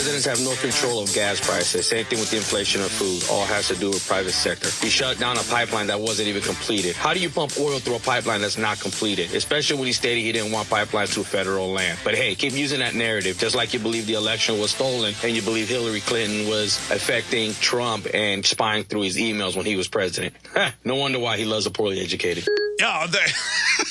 presidents have no control of gas prices. Same thing with the inflation of food. All has to do with private sector. He shut down a pipeline that wasn't even completed. How do you pump oil through a pipeline that's not completed? Especially when he stated he didn't want pipelines through federal land. But hey, keep using that narrative, just like you believe the election was stolen and you believe Hillary Clinton was affecting Trump and spying through his emails when he was president. no wonder why he loves the poorly educated. Yeah,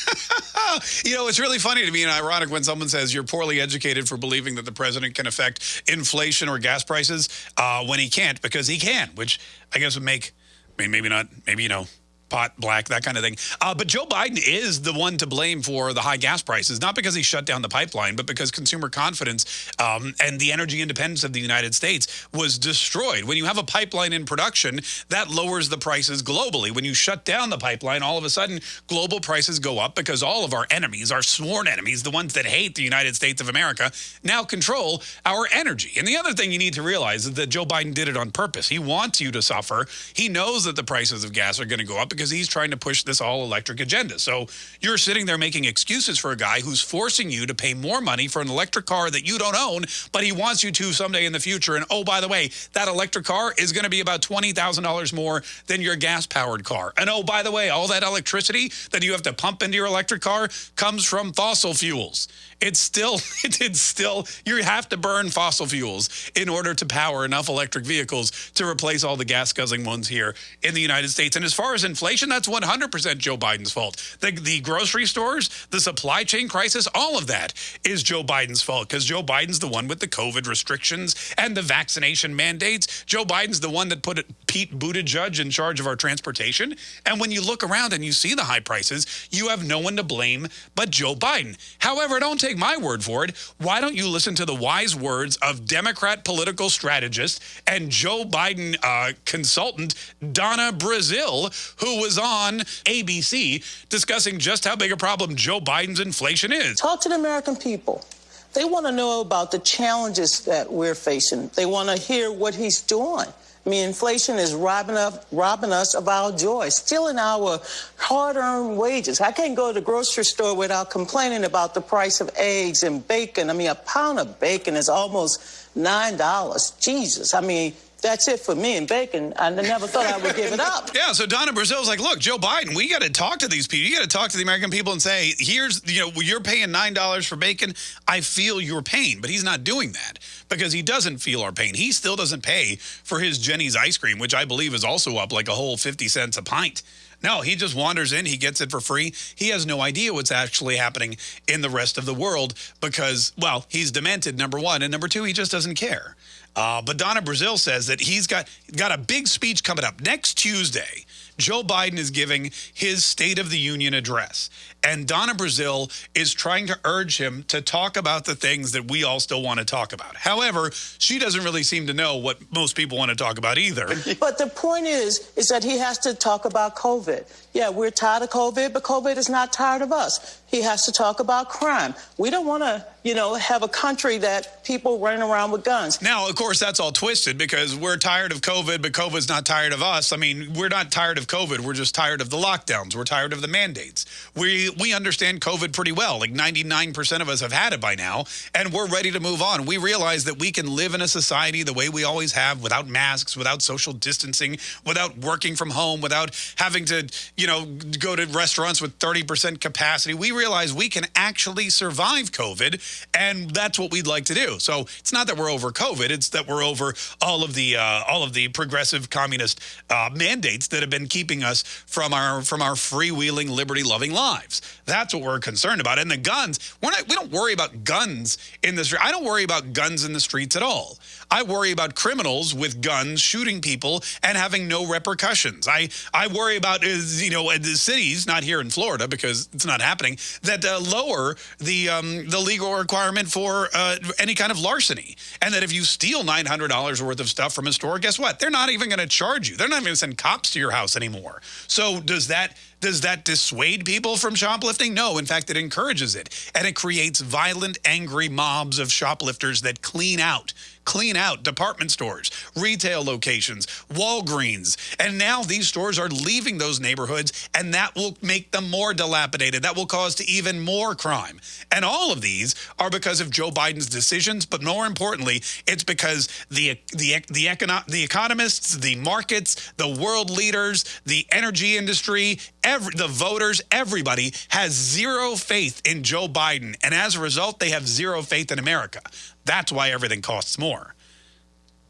you know, it's really funny to me and ironic when someone says you're poorly educated for believing that the president can affect inflation or gas prices uh, when he can't, because he can, which I guess would make, I mean, maybe not, maybe, you know, pot black, that kind of thing. Uh, but Joe Biden is the one to blame for the high gas prices, not because he shut down the pipeline, but because consumer confidence um, and the energy independence of the United States was destroyed. When you have a pipeline in production, that lowers the prices globally. When you shut down the pipeline, all of a sudden, global prices go up because all of our enemies, our sworn enemies, the ones that hate the United States of America, now control our energy. And the other thing you need to realize is that Joe Biden did it on purpose. He wants you to suffer. He knows that the prices of gas are going to go up because he's trying to push this all electric agenda. So you're sitting there making excuses for a guy who's forcing you to pay more money for an electric car that you don't own, but he wants you to someday in the future. And oh, by the way, that electric car is going to be about $20,000 more than your gas powered car. And oh, by the way, all that electricity that you have to pump into your electric car comes from fossil fuels. It's still, it's still, you have to burn fossil fuels in order to power enough electric vehicles to replace all the gas guzzling ones here in the United States. And as far as inflation, that's 100% Joe Biden's fault. The, the grocery stores, the supply chain crisis, all of that is Joe Biden's fault because Joe Biden's the one with the COVID restrictions and the vaccination mandates. Joe Biden's the one that put Pete Buttigieg in charge of our transportation. And when you look around and you see the high prices, you have no one to blame but Joe Biden. However, don't take my word for it. Why don't you listen to the wise words of Democrat political strategist and Joe Biden uh, consultant Donna Brazile, who was on ABC discussing just how big a problem Joe Biden's inflation is. Talk to the American people. They want to know about the challenges that we're facing. They want to hear what he's doing. I mean, inflation is robbing, up, robbing us of our joy, stealing our hard-earned wages. I can't go to the grocery store without complaining about the price of eggs and bacon. I mean, a pound of bacon is almost $9. Jesus. I mean, that's it for me and bacon. I never thought I would give it up. Yeah, so Donna Brazile's like, look, Joe Biden, we got to talk to these people. You got to talk to the American people and say, here's, you know, you're paying $9 for bacon. I feel your pain. But he's not doing that because he doesn't feel our pain. He still doesn't pay for his Jeni's ice cream, which I believe is also up like a whole 50 cents a pint. No, he just wanders in. He gets it for free. He has no idea what's actually happening in the rest of the world because, well, he's demented, number one. And number two, he just doesn't care. Uh, but Donna Brazile says that he's got, got a big speech coming up next Tuesday. Joe Biden is giving his State of the Union address. And Donna Brazile is trying to urge him to talk about the things that we all still want to talk about. However, she doesn't really seem to know what most people want to talk about either. But the point is, is that he has to talk about COVID. Yeah, we're tired of COVID, but COVID is not tired of us. He has to talk about crime. We don't want to, you know, have a country that people running around with guns. Now, of course, that's all twisted because we're tired of COVID, but COVID's not tired of us. I mean, we're not tired of COVID. We're just tired of the lockdowns. We're tired of the mandates. We we understand COVID pretty well. Like 99% of us have had it by now, and we're ready to move on. We realize that we can live in a society the way we always have without masks, without social distancing, without working from home, without having to, you know, go to restaurants with 30% capacity. We realize we can actually survive COVID, and that's what we'd like to do. So it's not that we're over COVID, it's that we're over all of the uh, all of the progressive communist uh, mandates that have been keeping us from our from our freewheeling, liberty-loving lives. That's what we're concerned about. And the guns, we're not, we don't worry about guns in the street. I don't worry about guns in the streets at all. I worry about criminals with guns shooting people and having no repercussions. I, I worry about, you know, the cities, not here in Florida because it's not happening, that uh, lower the, um, the legal requirement for uh, any kind of larceny. And that if you steal $900 worth of stuff from a store, guess what? They're not even going to charge you. They're not even going to send cops to your house anymore. So does that Does that dissuade people from shoplifting? No, in fact, it encourages it. And it creates violent, angry mobs of shoplifters that clean out clean out department stores, retail locations, Walgreens. And now these stores are leaving those neighborhoods, and that will make them more dilapidated. That will cause to even more crime. And all of these are because of Joe Biden's decisions, but more importantly, it's because the the the econo the economists, the markets, the world leaders, the energy industry, every the voters, everybody has zero faith in Joe Biden, and as a result, they have zero faith in America. That's why everything costs more.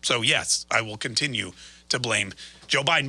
So, yes, I will continue to blame Joe Biden.